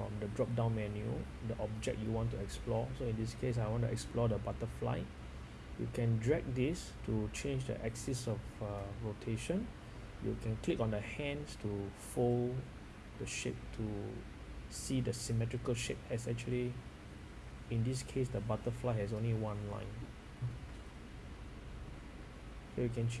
from the drop down menu the object you want to explore. So in this case I want to explore the butterfly. You can drag this to change the axis of uh, rotation. You can click on the hands to fold the shape to see the symmetrical shape as actually in this case the butterfly has only one line. So you can change